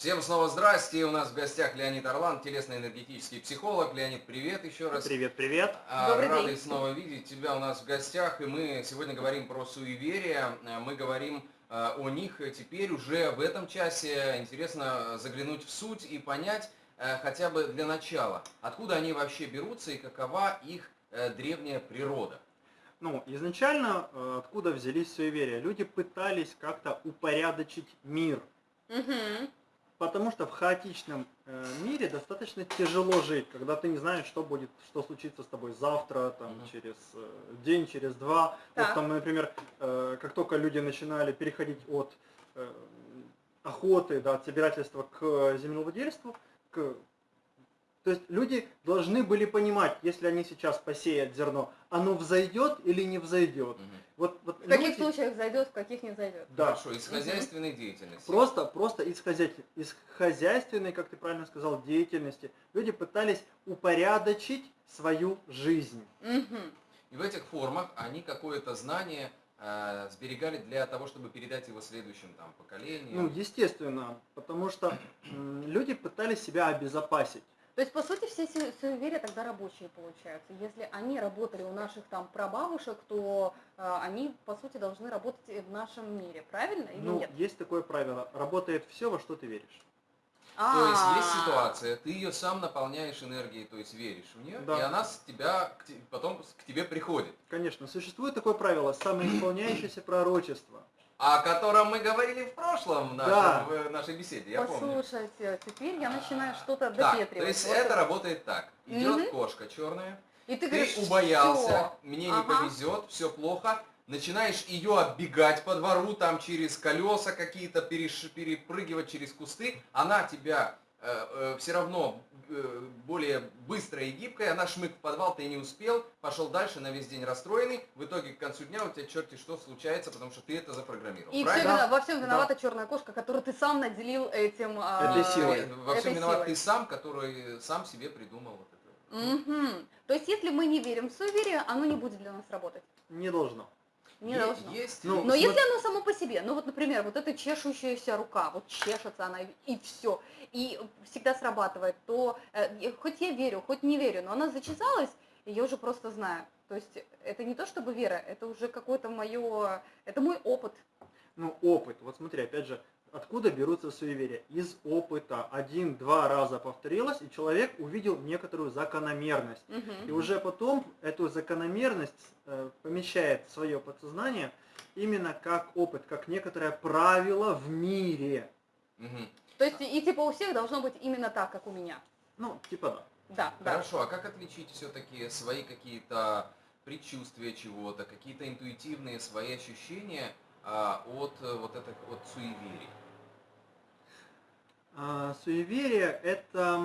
Всем снова здрасте. У нас в гостях Леонид Орлан, телесно-энергетический психолог. Леонид, привет еще раз. Привет, привет. А, Добрый Рады день. снова видеть тебя у нас в гостях. И мы сегодня говорим про суеверия. А, Мы говорим а, о них теперь уже в этом часе. Интересно заглянуть в суть и понять хотя бы для начала, откуда они вообще берутся и какова их э, древняя природа. Ну, изначально, э, откуда взялись суеверия? Люди пытались как-то упорядочить мир, Мгм. Потому что в хаотичном э, мире достаточно тяжело жить, когда ты не знаешь, что будет, что случится с тобой завтра, там, Мгм. через э, день, через два. Вот Так. там, например, э, как только люди начинали переходить от охоты, да, от собирательства к землевладельству, к то есть люди должны были понимать, если они сейчас посеют зерно, оно взойдет или не взойдет. Мгм. Вот, вот В каких люди- случаях зайдет, в каких не зайдет. Да. Хорошо, из хозяйственной деятельности. Просто, просто из, хозяй- из хозяйственной, как ты правильно сказал, деятельности люди пытались упорядочить свою жизнь. Мгм. И в этих формах они какое-то знание э, сберегали для того, чтобы передать его следующим там, поколениям. Ну, естественно, потому что м, люди пытались себя обезопасить. То есть, по сути, все су- суеверия тогда рабочие получаются. Если они работали у наших там прабабушек, то э, они, по сути, должны работать и в нашем мире, правильно или Ну, нет? есть такое правило. Работает все, во что ты веришь. То есть есть А. ситуация, ты ее сам наполняешь энергией, то есть веришь в нее, Да. и она с тебя потом к тебе приходит. Конечно, существует такое правило самоисполняющееся пророчество. О котором мы говорили в прошлом в, нашем- Да. в нашей беседе, я помню. Послушайте, теперь я начинаю что-то Так, допетривать. то есть Вот это работает так. Идет Мгм. кошка черная, И ты, ты говоришь, убоялся, «Всё». мне не Ага. повезет, все плохо, начинаешь ее оббегать по двору, там через колеса какие-то переш- перепрыгивать через кусты, она тебя все равно э, более быстрая и гибкая, она шмык в подвал, ты не успел, пошел дальше на весь день расстроенный, в итоге к концу дня у тебя черти что случается, потому что ты это запрограммировал. И все, правильно? Да. во всем Да. виновата черная кошка, которую ты сам наделил этим... а, Этой силой. Э, Во всем виноват ты сам, который сам себе придумал вот это. Мгм. То есть, если мы не верим в суеверие, оно не будет для нас работать. Не должно. Не Е- должно. Есть Ну, Но если оно само по себе, ну вот, например, вот эта чешущаяся рука, вот чешется она и все, и всегда срабатывает, то э, хоть я верю, хоть не верю, но она зачесалась, и я уже просто знаю. То есть это не то чтобы вера, это уже какое-то мое, это мой опыт. Ну, опыт. Вот смотри, опять же, откуда берутся суеверия? Из опыта. Один-два раза повторилось, и человек увидел некоторую закономерность. Мгм. И уже потом эту закономерность э, помещает в свое подсознание именно как опыт, как некоторое правило в мире. Мгм. То есть и типа у всех должно быть именно так, как у меня. Ну, типа да. Да, да. Хорошо, а как отличить все-таки свои какие-то предчувствия чего-то, какие-то интуитивные свои ощущения а, от э, вот этих от суеверий? А, суеверие – это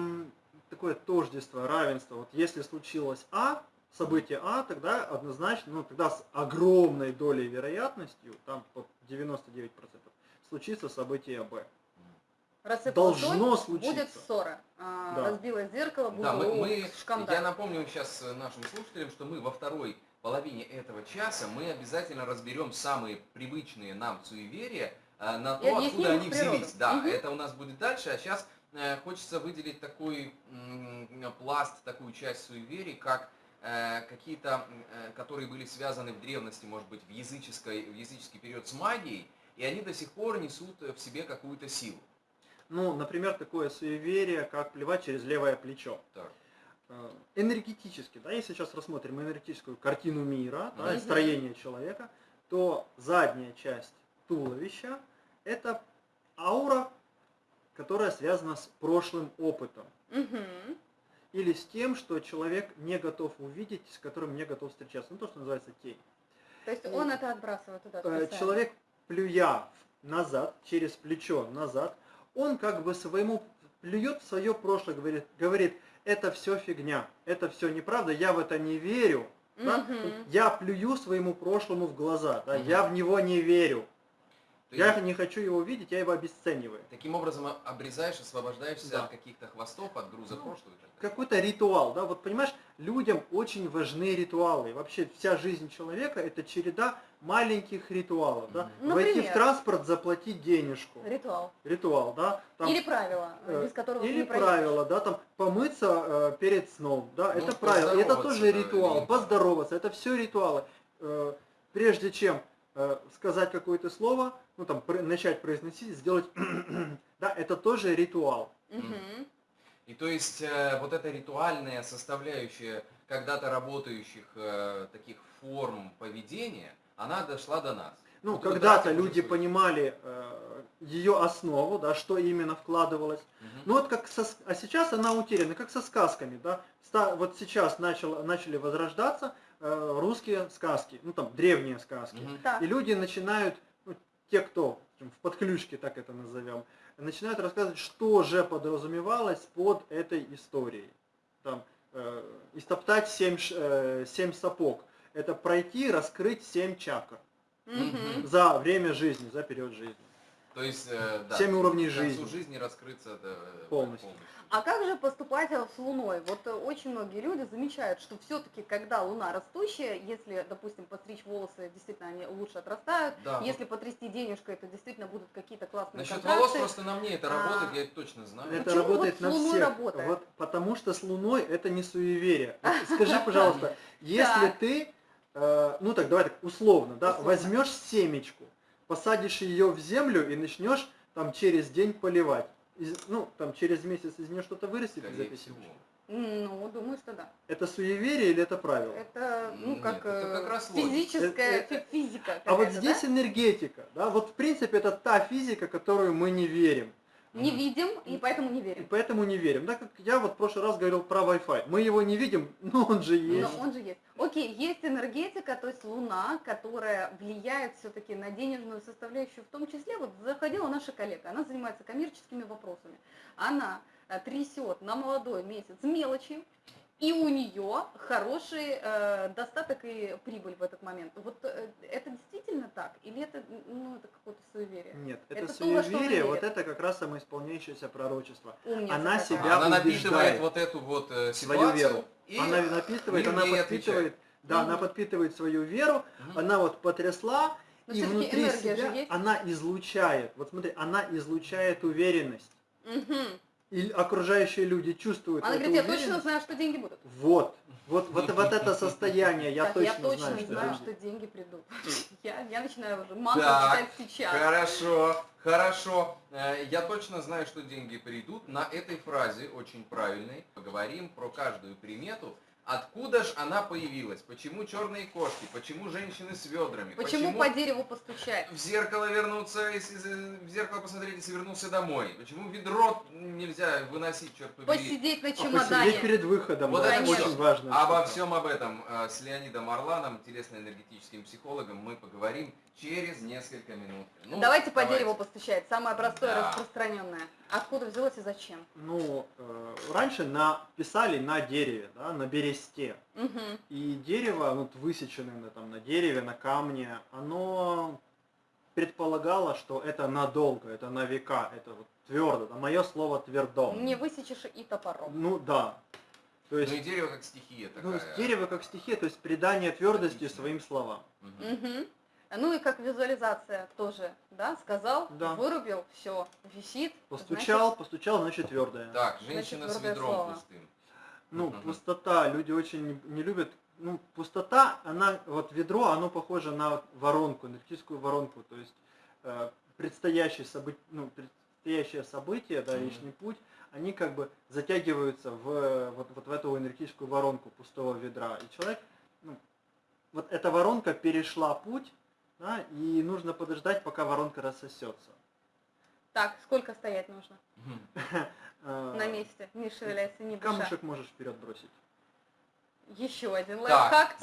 такое тождество, равенство. Вот если случилось А, событие А, тогда однозначно, ну тогда с огромной долей вероятностью, там под 99%, случится событие Б. Должно соль, Будет случиться. ссора. А, Да. Разбилось зеркало, будет Да, мы, мы- шкандаль. я напомню сейчас нашим слушателям, что мы во второй половине этого часа мы обязательно разберем самые привычные нам суеверия на И то, объясним откуда они природу. взялись. Да, Мгм. это у нас будет дальше, а сейчас хочется выделить такой пласт, такую часть суеверий, как э, какие-то, э, которые были связаны в древности, может быть, в, языческой, в языческий период с магией, и они до сих пор несут в себе какую-то силу. Ну, например, такое суеверие, как плевать через левое плечо. Так. Э, Энергетически, да, если сейчас рассмотрим энергетическую картину мира, да, и строение человека, то задняя часть туловища – это аура, которая связана с прошлым опытом. Мгм. Или с тем, что человек не готов увидеть, с которым не готов встречаться. Ну, то, что называется тень. То есть он это отбрасывает туда. Э, специально. Человек, плюя назад, через плечо назад, он как бы своему плюет в свое прошлое, говорит, говорит, это все фигня, это все неправда, я в это не верю. да? Мгм. Я плюю своему прошлому в глаза, да, Мгм. я в него не верю. Я не хочу его видеть, я его обесцениваю. таким образом обрезаешь, освобождаешься Да. от каких-то хвостов, от груза Ну, прошлого. Какой-то ритуал, да, вот понимаешь, людям очень важны ритуалы. Вообще вся жизнь человека это череда маленьких ритуалов, да. Мгм. Войти в Например? транспорт, заплатить денежку. Ритуал. Ритуал, да. Там, Или правила, э, без которого Или не правило, да, там помыться э, перед сном, да, Ну, это правило, это тоже да, ритуал, или- поздороваться, это все ритуалы. Э, прежде чем сказать какое-то слово, ну там начать произносить, сделать, да, это тоже ритуал. И то есть э, вот эта ритуальная составляющая когда-то работающих э, таких форм поведения, она дошла до нас. Ну, Вот когда-то люди свою- понимали ее основу, да, что именно вкладывалось. Мгм. Ну вот как со, а сейчас она утеряна, как со сказками, да. Ста- вот сейчас начал, начали возрождаться э, русские сказки, ну там древние сказки. Мгм. Так. И люди начинают, ну, те, кто в подключке, так это назовем, начинают рассказывать, что же подразумевалось под этой историей. Там, э, истоптать семь, ш- э, семь сапог. Это пройти, раскрыть семь чакр Мгм. за время жизни, за период жизни. То есть, э, да, Семь уровней к концу жизни. жизни раскрыться это, э, Полностью. А как же поступать с Луной? Вот э, очень многие люди замечают, что все-таки, когда Луна растущая, если, допустим, постричь волосы, действительно они лучше отрастают, Да. если потрясти денежкой, то действительно будут какие-то классные Насчет контракты. волос просто на мне это А. работает, я это точно знаю. Это Почему работает вот на Луной всех. работает? Вот, потому что с Луной это не суеверие. Вот Скажи, пожалуйста, если ты, э, ну так давай так, условно, да, возьмешь семечку, посадишь ее в землю и начнешь там через день поливать. Из- ну, там через месяц из нее что-то вырастет из этой всего. семечки. Ну, думаю, что да. Это суеверие или это правило? Это, ну, Нет, как, это э, как раз логика. физическая Это- фи- физика. А вот здесь да? энергетика, да, вот в принципе это та физика, которую мы не верим. Не видим, и поэтому не И верим. поэтому не верим. Да, как я вот в прошлый раз говорил про Wi-Fi. Мы его не видим, но он же есть. Но он же есть. Окей, есть энергетика, то есть Луна, которая влияет все-таки на денежную составляющую, в том числе, вот заходила наша коллега, она занимается коммерческими вопросами. Она э, трясет на молодой месяц мелочи, и у нее хороший э, достаток и прибыль в этот момент. Вот э, это действительно так? Или это, ну, это какое-то суеверие? Нет, это, Это то, она суеверие, вот верит. это как раз самоисполняющееся пророчество. Умница Она какая. себя Она напитывает убеждает вот эту вот э, свою веру. и она напитывает, она подпитывает, да, она Мгм. подпитывает свою веру, Мгм. она вот потрясла, Но и внутри себя она излучает. Вот смотри, она излучает уверенность. Мгм. И окружающие люди чувствуют Она говорит, я точно знаю, что деньги будут. Вот, вот, вот, вот это состояние, я Так, точно, я точно знаю, что знаю, что деньги придут. Я, я начинаю уже мантру Так, читать сейчас. Хорошо, хорошо. Э, Я точно знаю, что деньги придут. На этой фразе, очень правильной, поговорим про каждую примету. Откуда ж она появилась? Почему черные кошки? Почему женщины с ведрами? Почему по дереву постучать? в зеркало вернуться, если в зеркало посмотреть, если вернулся домой? Почему ведро нельзя выносить, черт побери? Посидеть на А чемодане. посидеть перед выходом, Вот да, это очень важно. Обо всем об этом э, с Леонидом Орланом, телесно-энергетическим психологом, мы поговорим через несколько минут. Ну, давайте по дереву постучать. Самое простое, Да. распространенное. Откуда взялось и зачем? Ну, э, раньше на, писали на дереве, да, на бересте. Мгм. И дерево, ну, вот высеченное на, там, на дереве, на камне, оно предполагало, что это надолго, это на века, это вот твердо. Да, мое слово твердо. Не высечешь и топором. Ну да. То Ну есть, и дерево как стихия такая. ну, дерево как стихия, то есть придание твердости Логично. своим словам. Мгм. Мгм. Ну и как визуализация тоже, да, сказал, Да. вырубил, все, висит. Постучал, постучал, значит твердое. Так, Значит, женщина с твердое ведром слово. пустым. Ну, Мгм. пустота, люди очень не, любят. Ну, пустота, она, вот ведро, оно похоже на воронку, энергетическую воронку, то есть э, предстоящие события, ну, предстоящее событие, да, личный путь, они как бы затягиваются в, вот, вот в эту энергетическую воронку пустого ведра. И человек, ну, вот эта воронка перешла путь, да, и нужно подождать, пока воронка рассосется. Так, сколько стоять нужно? Э, На месте, не шевеляйся, не дыша. Камушек можешь вперед бросить. Еще один лайфхак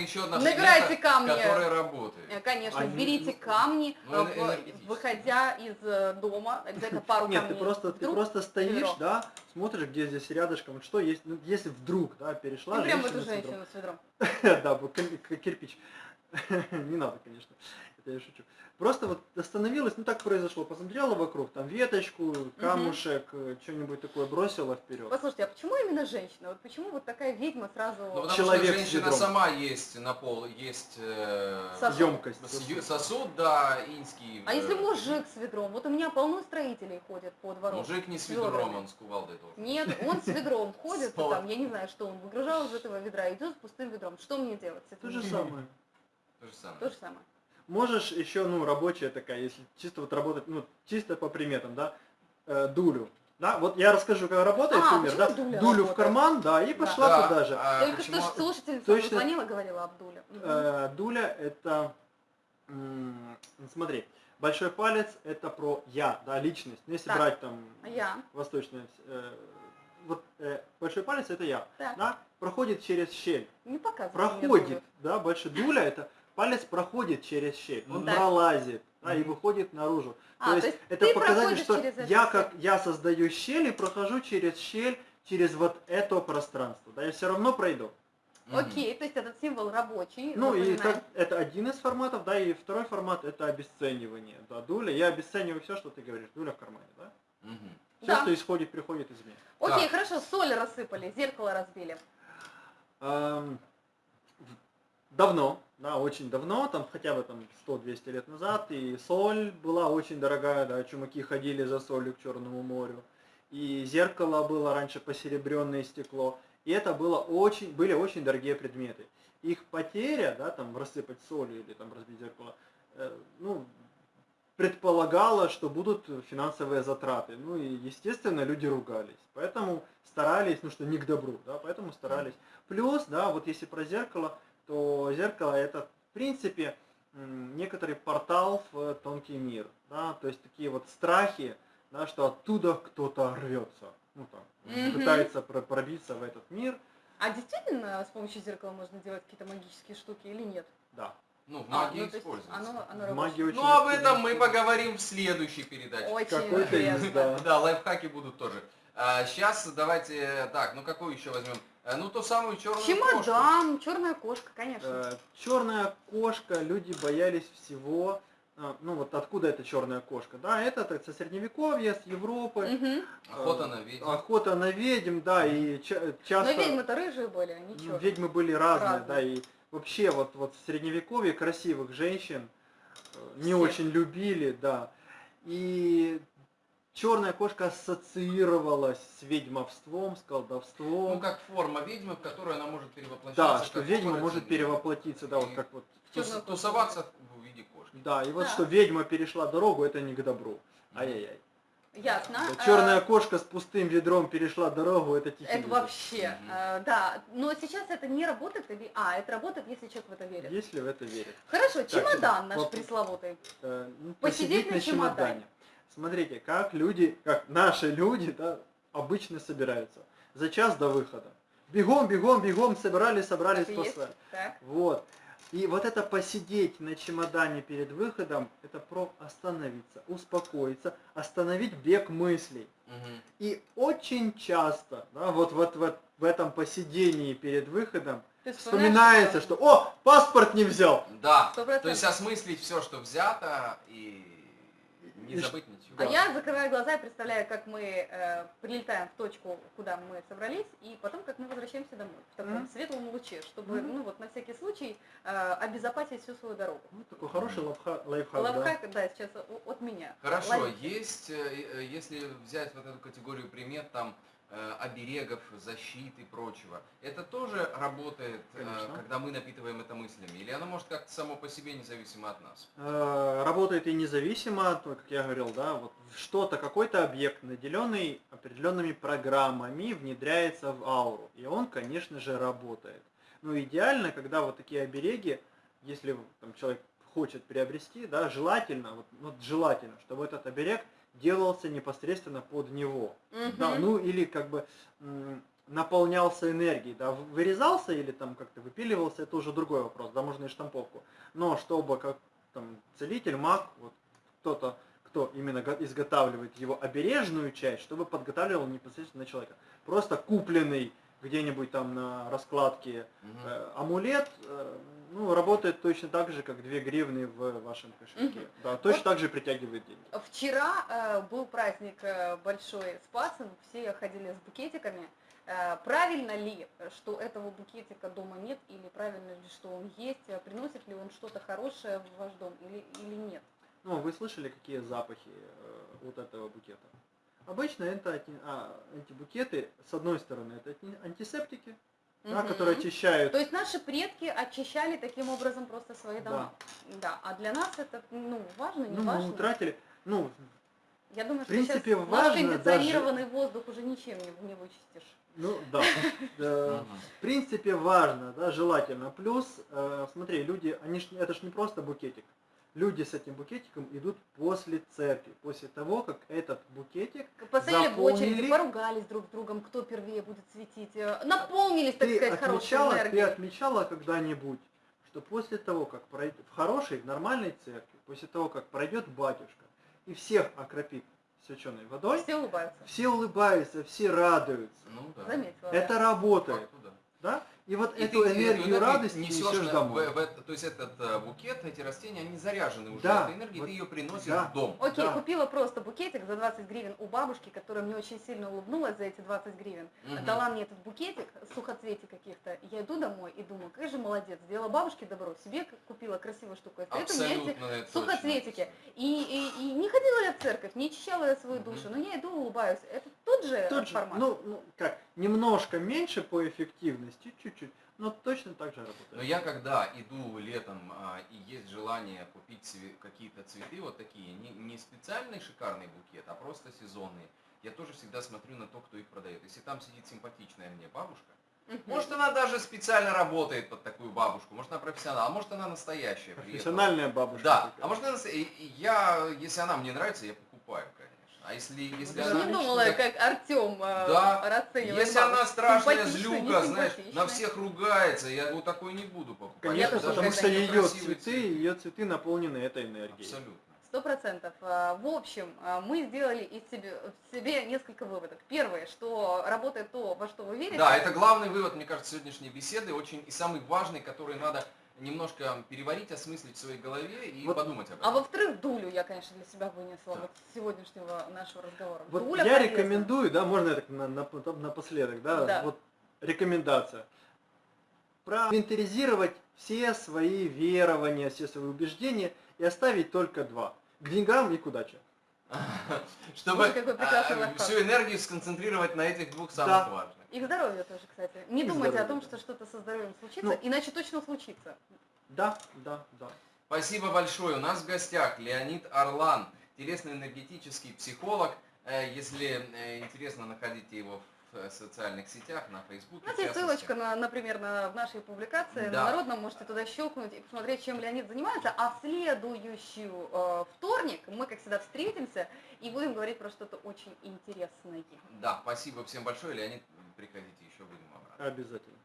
еще одна Набирайте камни. которая работает. Э, Конечно, Они- берите камни, Ну, э, выходя из дома, обязательно пару Нет, ты камней. просто, ты Вдруг просто стоишь, ведро. да, смотришь, где здесь рядышком, что есть, ну, если вдруг, да, перешла И прям эту с ведром. женщину с ведром. Да, кирпич. Не надо, конечно, это я шучу. Просто вот остановилась, ну так произошло, посмотрела вокруг, там веточку, камушек, э, что-нибудь такое бросила вперед. Послушайте, а почему именно женщина? Вот почему вот такая ведьма сразу... Ну, потому Человек что с женщина ведром. сама есть на пол, есть э, Сосуд. Емкость. с- сосуд, да, инский. А если э, мужик с ведром? Вот у меня полно строителей ходят по двору. Мужик не с с ведром, он с кувалдой тоже. Нет, он с ведром ходит, там, я не знаю, что он выгружал из этого ведра, идет с пустым ведром. Что мне делать То же самое. То же самое. То же самое. Можешь еще, ну, рабочая такая, если чисто вот работать, ну, чисто по приметам, да, э, дулю. Да, вот я расскажу, как работает А, пример, да, дуля дулю в работает? карман, да, и Да. пошла Да, туда же. а Только почему- что ж слушательница Точно- звонила, говорила Абдуля. Мгм. Э, дуля это, смотри, большой палец это про я, да, личность. Ну, если Так. брать там я? восточное, э, вот э, большой палец это я, Так. да, проходит через щель, Не показывай. проходит, да, большой дуля это палец проходит через щель, он Так. пролазит, да, и выходит наружу. А, то есть, то есть это показатель, проходишь что я как я создаю щель и прохожу через щель, через вот это пространство, да, я все равно пройду. Окей, то есть этот символ рабочий. Ну и так, это один из форматов, да, и второй формат это обесценивание, да, дуля. Я обесцениваю все, что ты говоришь, дуля в кармане, да. Мгм. Все, Да. что исходит, приходит из меня. Окей, Так. хорошо, соль рассыпали, зеркало разбили. Эм, давно, да, очень давно, там хотя бы там 100-200 лет назад, и соль была очень дорогая, да, чумаки ходили за солью к Черному морю, и зеркало было раньше посеребренное стекло, и это было очень, были очень дорогие предметы. Их потеря, да, там рассыпать соль или там разбить зеркало, э, ну, предполагала, что будут финансовые затраты. Ну и, естественно, люди ругались. Поэтому старались, ну что не к добру, да, поэтому старались. Плюс, да, вот если про зеркало, то зеркало это, в принципе, некоторый портал в тонкий мир, да, то есть такие вот страхи, да, что оттуда кто-то рвется, ну там, Мгм. пытается про- пробиться в этот мир, А действительно с помощью зеркала можно делать какие-то магические штуки или нет? да. Ну, в А, магии ну, то есть используется. Оно, оно магии очень Ну, об этом мы поговорим в следующей передаче. Очень Какой-то да. Да, лайфхаки будут тоже. сейчас давайте, так, ну какую еще возьмем? Э, Ну, ту самую черную кошку. Чемодан, черная кошка, конечно. черная кошка, люди боялись всего. а, Ну вот откуда эта черная кошка? Да, это так, со средневековья, с Европы. Мгм. Охота на ведьм. Охота на ведьм, да, и ча- Но часто ведьмы-то рыжие были, они м, черные. ведьмы были разные, Разные. да, и вообще вот, вот в средневековье красивых женщин э, не Всех. очень любили, да. И черная кошка ассоциировалась с ведьмовством, с колдовством. Ну, как форма ведьмы, в которую она может перевоплощаться. да, что ведьма может перевоплотиться, да, вот как вот тус-. Тусоваться в виде кошки. Да, и вот Да. что ведьма перешла дорогу, это не к добру. Ай-яй-яй. Ясно. Черная А, кошка с пустым ведром перешла дорогу, это тихий Это вообще, э, да. Но сейчас это не работает, или... А, это работает, если человек в это верит. Если в это верит. Хорошо, чемодан наш воп- пресловутый. Э, ну, Посидеть на чемодане. Смотрите, как люди, как наши люди, да, обычно собираются. За час до выхода. Бегом, бегом, бегом, собрались, собрались, Так есть. Вот. И вот это посидеть на чемодане перед выходом, это про остановиться, успокоиться, остановить бег мыслей. Мгм. И очень часто, да, вот, вот, вот в этом посидении перед выходом вспоминается, что «О, паспорт не взял!» Да, Сто то есть осмыслить все, что взято, и не И забыть ничего. А я закрываю глаза и представляю, как мы э, прилетаем в точку, куда мы собрались, и потом, как мы возвращаемся домой в таком Мгм. светлом луче, чтобы, Мгм. ну вот на всякий случай э, обезопасить всю свою дорогу. Ну, такой хороший лайфха- лайфхак, да. Лайфхак, да, сейчас о- от меня. Хорошо, Лайф- есть, э, э, если взять вот эту категорию примет, там, оберегов, защиты и прочего, это тоже работает, э, Конечно. когда мы напитываем это мыслями? Или оно может как-то само по себе, независимо от нас? Э, Работает и независимо, как я говорил, да, вот что-то, какой-то объект, наделенный определенными программами, внедряется в ауру. И он, конечно же, работает. Ну, идеально, когда вот такие обереги, если там, человек хочет приобрести, да, желательно, вот, вот желательно, чтобы этот оберег делался непосредственно под него. Да, Мгм. ну или как бы наполнялся энергией, да, вырезался или там как-то выпиливался, это уже другой вопрос, да, можно и штамповку. Но чтобы как там целитель, маг, вот кто-то, кто именно го- изготавливает его обережную часть, чтобы подготавливал непосредственно человека. Просто купленный где-нибудь там на раскладке э, амулет, э, ну, работает точно так же, как 2 гривны в вашем кошельке. Мгм. Да, точно Вот- так же притягивает деньги. Вчера э, был праздник э, большой Спасен, все ходили с букетиками. Э, правильно ли, что этого букетика дома нет, или правильно ли, что он есть, приносит ли он что-то хорошее в ваш дом или, или нет? Ну, вы слышали, какие запахи э, вот этого букета? Обычно это ати- а, эти букеты, с одной стороны, это антисептики, да, Мгм. которые очищают. То есть наши предки очищали таким образом просто свои дома. Да. А для нас это ну, важно, не ну, мы важно. утратили, ну, Я думаю, в принципе, что сейчас наш важно кондиционированный воздух уже ничем не, не вычистишь. ну, да. В принципе, важно, да, желательно. Плюс, э, смотри, люди, они это ж не просто букетик. Люди с этим букетиком идут после церкви, после того, как этот букетик Постояли в очереди, Заполнили. поругались друг с другом, кто первее будет светить, э, наполнились, так ты сказать, хорошей отмечала, ты энергией. отмечала когда-нибудь, что после того, как пройдет в хорошей, в нормальной церкви, после того, как пройдет батюшка и всех окропит свяченой водой, Все улыбаются. все улыбаются, все радуются. Ну да. Заметила. Это По работает, факту, да. И вот И эту ты, энергию это радости несешь несешь домой. в- в это- то есть этот э, букет, эти растения, они заряжены уже Да, этой энергией, вот- ты ее приносишь да. в дом. Окей, Да. купила просто букетик за 20 гривен у бабушки, которая мне очень сильно улыбнулась за эти 20 гривен. Мгм. Дала мне этот букетик, сухоцветий каких-то. Я иду домой и думаю, какая же молодец, сделала бабушке добро, себе купила красивую штуку. Эти Абсолютно это точно. сухоцветики. И, и- и не ходила я в церковь, не очищала я свою Мгм. душу, но я иду улыбаюсь. Это тот же Тот же, формат. ну, ну, как, немножко меньше по эффективности, чуть-чуть, но точно так же работает. Но я когда иду летом а, и есть желание купить цве- какие-то цветы вот такие, не, не специальный шикарный букет, а просто сезонные, я тоже всегда смотрю на то, кто их продает. Если там сидит симпатичная мне бабушка, может она даже специально работает под такую бабушку, может она профессионал, а может она настоящая. Профессиональная бабушка. Да, такая. а может она настоя- и- и я, если она мне нравится, я покупаю, конечно. А если, если Я она... не думала, как Артем Да. расценивает Если она страшная злюка, знаешь, на всех ругается, я вот такой не буду покупать. Конечно, тоже потому что ее цветы, ее цветы наполнены этой энергией. Абсолютно. Сто процентов. А, В общем, а, мы сделали из себе, в себе несколько выводов. Первое, что работает то, во что вы верите. Да, это главный вывод, мне кажется, сегодняшней беседы, очень и самый важный, который надо немножко переварить, осмыслить в своей голове и Вот, подумать об А этом. во-вторых, дулю я, конечно, для себя вынесла Да. вот с сегодняшнего нашего разговора. Вот Дуля я полезна. рекомендую, да, можно я так на- на- напоследок, да, Да. вот рекомендация. Проинвентаризировать все свои верования, все свои убеждения и оставить только два. К деньгам и к удаче. Чтобы а, всю энергию сконцентрировать на этих двух самых Да. важных. И к здоровью тоже, кстати. Не И думайте о том, что что-то со здоровьем случится, Ну. иначе точно случится. Да, да, да. Спасибо большое. У нас в гостях Леонид Орлан, телесно-энергетический психолог. Э, Если э, интересно, находите его в э, социальных сетях, на Фейсбуке. У нас в есть частности. ссылочка, на, например, на, в нашей публикации Да. на Народном, можете туда щелкнуть и посмотреть, чем Леонид занимается. А в следующий э, вторник мы, как всегда, встретимся и будем говорить про что-то очень интересное. Да, спасибо всем большое. Леонид, приходите еще, будем обратно. Обязательно.